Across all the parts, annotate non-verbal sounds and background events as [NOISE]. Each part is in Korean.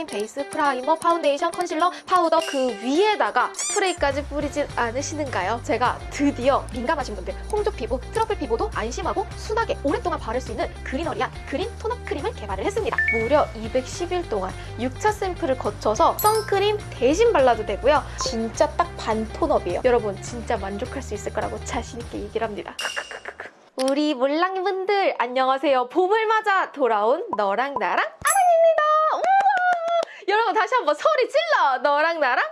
선크림 베이스, 프라이머, 파운데이션, 컨실러, 파우더 그 위에다가 스프레이까지 뿌리진 않으시는가요? 제가 드디어 민감하신 분들, 홍조 피부, 트러블 피부도 안심하고 순하게 오랫동안 바를 수 있는 greenery한 그린 톤업 크림을 개발을 했습니다. 무려 210일 동안 6차 샘플을 거쳐서 선크림 대신 발라도 되고요. 진짜 딱 반 톤업이에요. 여러분 진짜 만족할 수 있을 거라고 자신 있게 얘기를 합니다. [LAUGHS] 우리 몰랑이 분들 안녕하세요. 봄을 맞아 돌아온 너랑 나랑 아랑입니다. 우와! 여러분 다시 한번 소리 질러. 너랑 나랑!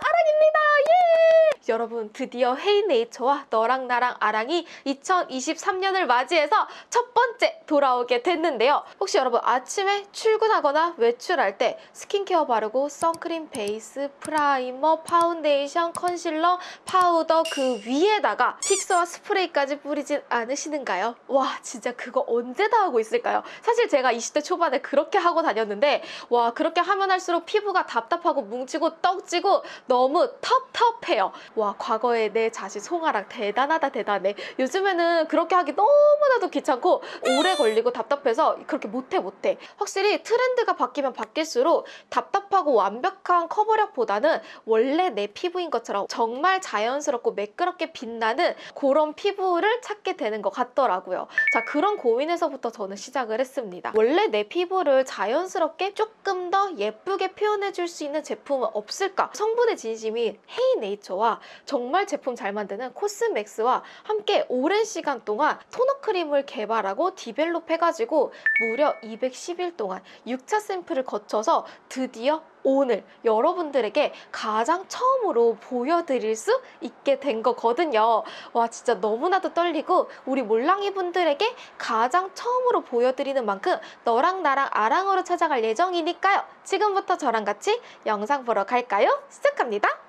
여러분 드디어 헤이네이처와 너랑 나랑 아랑이 2023년을 맞이해서 첫 번째 돌아오게 됐는데요. 혹시 여러분 아침에 출근하거나 외출할 때 스킨케어 바르고 선크림 베이스, 프라이머, 파운데이션, 컨실러, 파우더 그 위에다가 픽서 스프레이까지 뿌리진 않으시는가요? 와 진짜 그거 언제 다 하고 있을까요? 사실 제가 20대 초반에 그렇게 하고 다녔는데 와 그렇게 하면 할수록 피부가 답답하고 뭉치고 떡지고 너무 텁텁해요. 와 과거에 내 자신 송아랑 대단하다 대단해. 요즘에는 그렇게 하기 너무나도 귀찮고 오래 걸리고 답답해서 그렇게 못해 못해. 확실히 트렌드가 바뀌면 바뀔수록 답답하고 완벽한 커버력보다는 원래 내 피부인 것처럼 정말 자연스럽고 매끄럽게 빛나는 그런 피부를 찾게 되는 것 같더라고요. 자 그런 고민에서부터 저는 시작을 했습니다. 원래 내 피부를 자연스럽게 조금 더 예쁘게 표현해 줄 수 있는 제품은 없을까? 성분의 진심인 헤이네이처와 정말 제품 잘 만드는 코스맥스와 함께 오랜 시간 동안 토너 크림을 개발하고 디벨롭 해가지고 무려 210일 동안 6차 샘플을 거쳐서 드디어 오늘 여러분들에게 가장 처음으로 보여드릴 수 있게 된 거거든요. 와 진짜 너무나도 떨리고 우리 몰랑이 분들에게 가장 처음으로 보여드리는 만큼 너랑 나랑 아랑으로 찾아갈 예정이니까요. 지금부터 저랑 같이 영상 보러 갈까요? 시작합니다.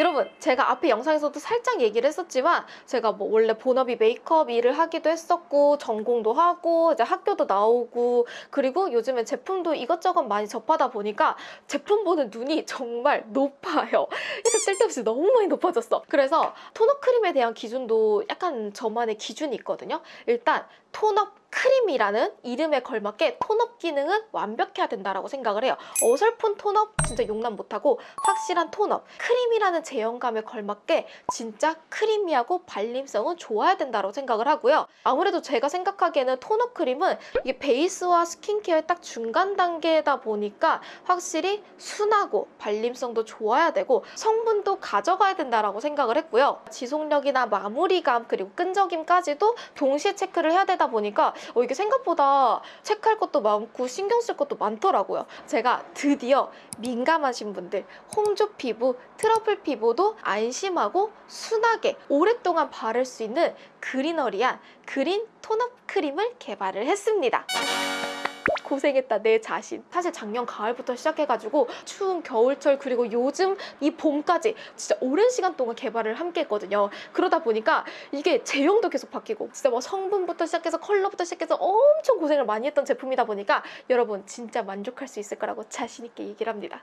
여러분 제가 앞에 영상에서도 살짝 얘기를 했었지만 제가 뭐 원래 본업이 메이크업 일을 하기도 했었고 전공도 하고 이제 학교도 나오고 그리고 요즘엔 제품도 이것저것 많이 접하다 보니까 제품 보는 눈이 정말 높아요. 이렇게 쓸데없이 너무 많이 높아졌어. 그래서 톤업 크림에 대한 기준도 약간 저만의 기준이 있거든요. 일단 톤업 크림이라는 이름에 걸맞게 톤업 기능은 완벽해야 된다고 생각을 해요. 어설픈 톤업 진짜 용납 못하고 확실한 톤업 크림이라는 제형감에 걸맞게 진짜 크리미하고 발림성은 좋아야 된다고 생각을 하고요. 아무래도 제가 생각하기에는 톤업 크림은 이게 베이스와 스킨케어의 딱 중간 단계다 보니까 확실히 순하고 발림성도 좋아야 되고 성분도 가져가야 된다고 생각을 했고요. 지속력이나 마무리감 그리고 끈적임까지도 동시에 체크를 해야 되다 보니까 어, 이게 생각보다 체크할 것도 많고 신경 쓸 것도 많더라고요. 제가 드디어 민감하신 분들, 홍조 피부, 트러플 피부 도 안심하고 순하게 오랫동안 바를 수 있는 그리너리한 그린 톤업 크림을 개발을 했습니다. 고생했다 내 자신. 사실 작년 가을부터 시작해가지고 추운 겨울철 그리고 요즘 이 봄까지 진짜 오랜 시간 동안 개발을 함께 했거든요. 그러다 보니까 이게 제형도 계속 바뀌고 진짜 뭐 성분부터 시작해서 컬러부터 시작해서 엄청 고생을 많이 했던 제품이다 보니까 여러분 진짜 만족할 수 있을 거라고 자신 있게 얘기를 합니다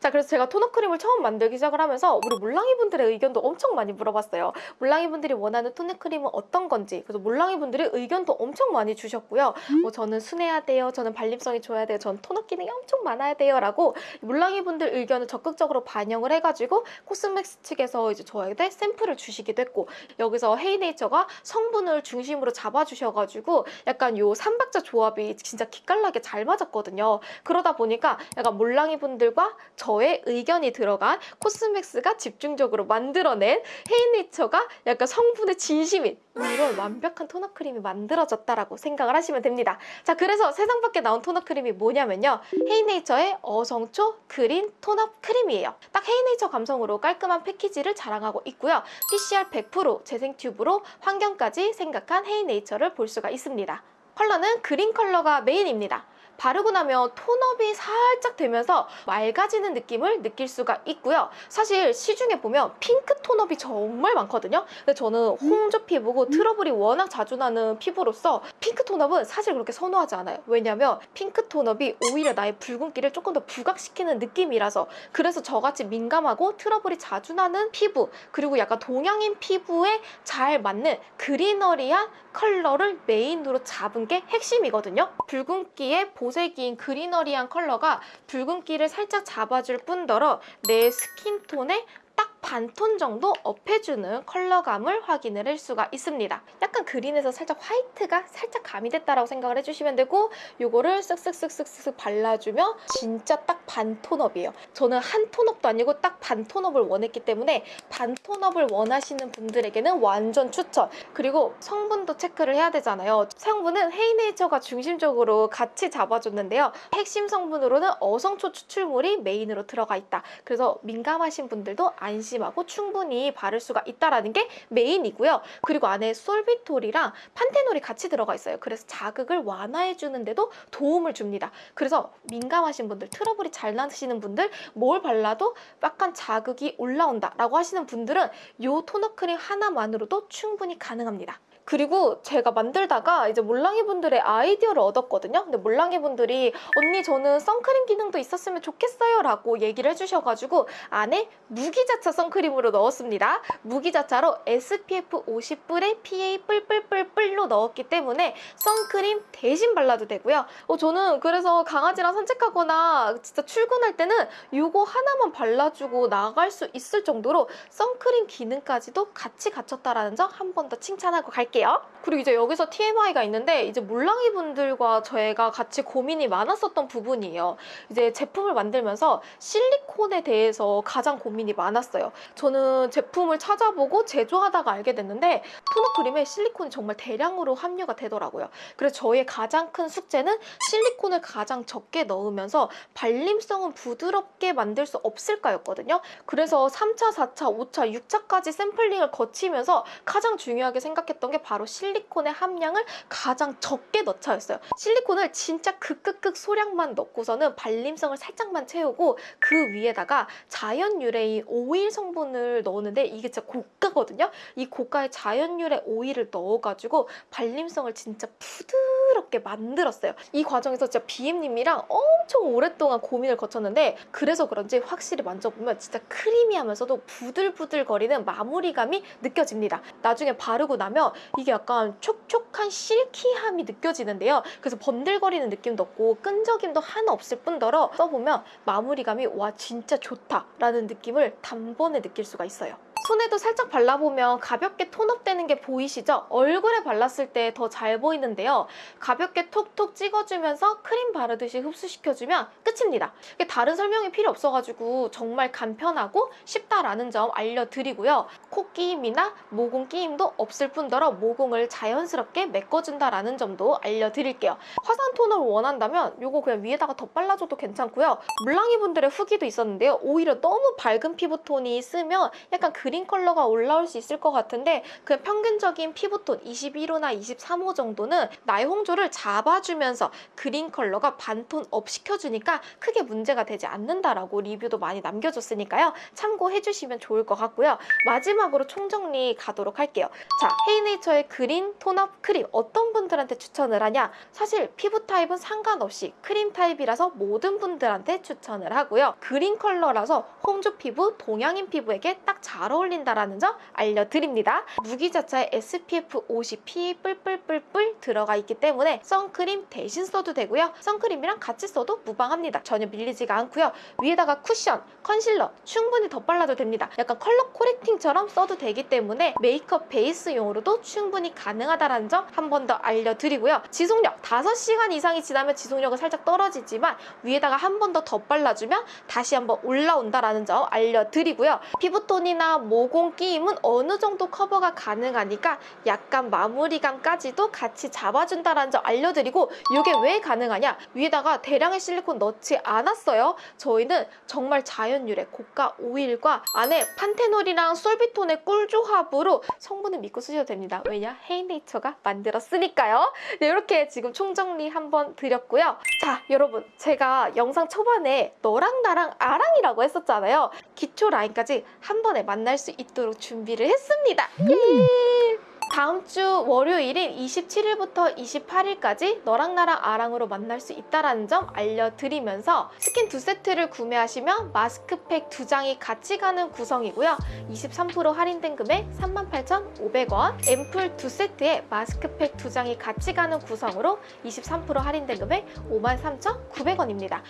자 그래서 제가 토너 크림을 처음 만들기 시작을 하면서 우리 몰랑이 분들의 의견도 엄청 많이 물어봤어요. 몰랑이 분들이 원하는 토너 크림은 어떤 건지 그래서 몰랑이 분들의 의견도 엄청 많이 주셨고요. 뭐 저는 순해야 돼요 저는 발림성이 좋아야 돼요 저는 토너 기능이 엄청 많아야 돼요 라고 몰랑이 분들 의견을 적극적으로 반영을 해가지고 코스맥스 측에서 이제 저에게 샘플을 주시기도 했고 여기서 헤이네이처가 성분을 중심으로 잡아주셔가지고 약간 요 삼박자 조합이 진짜 기깔나게 잘 맞았거든요. 그러다 보니까 약간 몰랑이 분들과 저의 의견이 들어간 코스맥스가 집중적으로 만들어낸 헤이네이처가 약간 성분에 진심인 이런 완벽한 톤업 크림이 만들어졌다라고 생각을 하시면 됩니다. 자 그래서 세상 밖에 나온 톤업 크림이 뭐냐면요. 헤이네이처의 어성초 그린 톤업 크림이에요. 딱 헤이네이처 감성으로 깔끔한 패키지를 자랑하고 있고요. PCR 100% 재생 튜브로 환경까지 생각한 헤이네이처를 볼 수가 있습니다. 컬러는 그린 컬러가 메인입니다. 바르고 나면 톤업이 살짝 되면서 맑아지는 느낌을 느낄 수가 있고요. 사실 시중에 보면 핑크 톤업이 정말 많거든요. 근데 저는 홍조 피부고 트러블이 워낙 자주 나는 피부로서 핑크 톤업은 사실 그렇게 선호하지 않아요. 왜냐면 핑크 톤업이 오히려 나의 붉은기를 조금 더 부각시키는 느낌이라서 그래서 저같이 민감하고 트러블이 자주 나는 피부 그리고 약간 동양인 피부에 잘 맞는 greenery한 컬러를 메인으로 잡은 게 핵심이거든요. 붉은기에 보색인 greenery한 컬러가 붉은기를 살짝 잡아줄 뿐더러 내 스킨톤에 딱 반톤 정도 업해주는 컬러감을 확인을 할 수가 있습니다. 약간 그린에서 살짝 화이트가 살짝 가미됐다라고 생각을 해주시면 되고 요거를 쓱쓱쓱쓱쓱 발라주면 진짜 딱 반톤업이에요. 저는 한 톤업도 아니고 딱 반톤업을 원했기 때문에 반톤업을 원하시는 분들에게는 완전 추천. 그리고 성분도 체크를 해야 되잖아요. 성분은 헤이네이처가 중심적으로 같이 잡아줬는데요. 핵심 성분으로는 어성초 추출물이 메인으로 들어가 있다. 그래서 민감하신 분들도 안심 하고 충분히 바를 수가 있다라는 게 메인이고요. 그리고 안에 솔비톨이랑 판테놀이 같이 들어가 있어요. 그래서 자극을 완화해 주는데도 도움을 줍니다. 그래서 민감하신 분들, 트러블이 잘 나시는 분들 뭘 발라도 약간 자극이 올라온다라고 하시는 분들은 이 토너 크림 하나만으로도 충분히 가능합니다. 그리고 제가 만들다가 이제 몰랑이 분들의 아이디어를 얻었거든요. 근데 몰랑이 분들이 언니 저는 선크림 기능도 있었으면 좋겠어요 라고 얘기를 해주셔가지고 안에 무기자차 선크림으로 넣었습니다. 무기자차로 SPF 50뿔에 PA 뿔뿔뿔뿔로 넣었기 때문에 선크림 대신 발라도 되고요. 어, 저는 그래서 강아지랑 산책하거나 진짜 출근할 때는 이거 하나만 발라주고 나갈 수 있을 정도로 선크림 기능까지도 같이 갖췄다라는 점 한 번 더 칭찬하고 갈게요. 그리고 이제 여기서 TMI가 있는데 이제 몰랑이 분들과 저희가 같이 고민이 많았었던 부분이에요. 이제 제품을 만들면서 실리콘에 대해서 가장 고민이 많았어요. 저는 제품을 찾아보고 제조하다가 알게 됐는데 토너 크림에 실리콘이 정말 대량으로 함유가 되더라고요. 그래서 저의 가장 큰 숙제는 실리콘을 가장 적게 넣으면서 발림성은 부드럽게 만들 수 없을까였거든요. 그래서 3차, 4차, 5차, 6차까지 샘플링을 거치면서 가장 중요하게 생각했던 게 바로 실리콘의 함량을 가장 적게 넣자였어요. 실리콘을 진짜 극극극 소량만 넣고서는 발림성을 살짝만 채우고 그 위에다가 자연 유래인 오일 성분을 넣었는데 이게 진짜 고가거든요. 이 고가의 자연 유래 오일을 넣어가지고 발림성을 진짜 부드럽게 만들었어요. 이 과정에서 진짜 BM님이랑 엄청 오랫동안 고민을 거쳤는데 그래서 그런지 확실히 만져보면 진짜 크리미하면서도 부들부들거리는 마무리감이 느껴집니다. 나중에 바르고 나면 이게 약간 촉촉한 실키함이 느껴지는데요. 그래서 번들거리는 느낌도 없고 끈적임도 하나 없을 뿐더러 써보면 마무리감이 와 진짜 좋다라는 느낌을 단번에 느낄 수가 있어요. 손에도 살짝 발라보면 가볍게 톤업되는 게 보이시죠? 얼굴에 발랐을 때 더 잘 보이는데요. 가볍게 톡톡 찍어주면서 크림 바르듯이 흡수시켜주면 끝입니다. 다른 설명이 필요 없어가지고 정말 간편하고 쉽다라는 점 알려드리고요. 코 끼임이나 모공 끼임도 없을 뿐더러 모공을 자연스럽게 메꿔준다라는 점도 알려드릴게요. 화사한 톤업을 원한다면 이거 그냥 위에다가 덧발라줘도 괜찮고요. 몰랑이 분들의 후기도 있었는데요. 오히려 너무 밝은 피부톤이 쓰면 약간 그린 컬러가 올라올 수 있을 것 같은데 그냥 평균적인 피부톤 21호나 23호 정도는 나의 홍조를 잡아주면서 그린 컬러가 반톤 업 시켜주니까 크게 문제가 되지 않는다라고 리뷰도 많이 남겨줬으니까요. 참고해주시면 좋을 것 같고요. 마지막으로 총정리 가도록 할게요. 자, 헤이네이처의 그린 tone-up 크림 어떤 분들한테 추천을 하냐? 사실 피부 타입은 상관없이 크림 타입이라서 모든 분들한테 추천을 하고요. 그린 컬러라서 홍조 피부, 동양인 피부에게 딱 잘 어울 린다라는 점 알려드립니다. 무기자차에 SPF 50 PA 뿔뿔뿔뿔 들어가 있기 때문에 선크림 대신 써도 되고요. 선크림이랑 같이 써도 무방합니다. 전혀 밀리지가 않고요. 위에다가 쿠션, 컨실러 충분히 덧발라도 됩니다. 약간 color correcting처럼 써도 되기 때문에 메이크업 베이스용으로도 충분히 가능하다는 점 한 번 더 알려드리고요. 지속력 5시간 이상이 지나면 지속력은 살짝 떨어지지만 위에다가 한 번 더 덧발라주면 다시 한번 올라온다라는 점 알려드리고요. 피부톤이나 모공 끼임은 어느 정도 커버가 가능하니까 약간 마무리감까지도 같이 잡아준다는 점 알려드리고 이게 왜 가능하냐? 위에다가 대량의 실리콘 넣지 않았어요. 저희는 정말 자연 유래 고가 오일과 안에 판테놀이랑 솔비톤의 꿀조합으로 성분을 믿고 쓰셔도 됩니다. 왜냐? 헤이네이처가 만들었으니까요. 네, 이렇게 지금 총정리 한번 드렸고요. 자, 여러분 제가 영상 초반에 너랑 나랑 아랑이라고 했었잖아요. 기초 라인까지 한 번에 만날 수 있도록 준비를 했습니다. 예! 다음 주 월요일인 27일부터 28일까지 너랑 나랑 아랑으로 만날 수 있다는 점 알려드리면서 스킨 두 세트를 구매하시면 마스크팩 두 장이 같이 가는 구성이고요. 23% 할인된 금액 38,500원 앰플 두 세트에 마스크팩 두 장이 같이 가는 구성으로 23% 할인된 금액 53,900원입니다.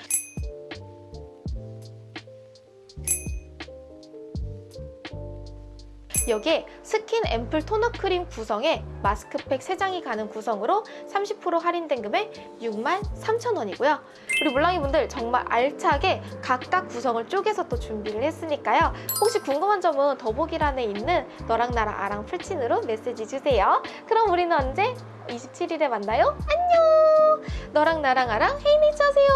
여기에 스킨 앰플 토너 크림 구성에 마스크팩 3장이 가는 구성으로 30% 할인된 금액 63,000원이고요. 우리 물랑이 분들 정말 알차게 각각 구성을 쪼개서 또 준비를 했으니까요. 혹시 궁금한 점은 더보기란에 있는 너랑 나랑 아랑 플친으로 메시지 주세요. 그럼 우리는 언제? 27일에 만나요. 안녕! 너랑 나랑 아랑 헤이네이처 하세요.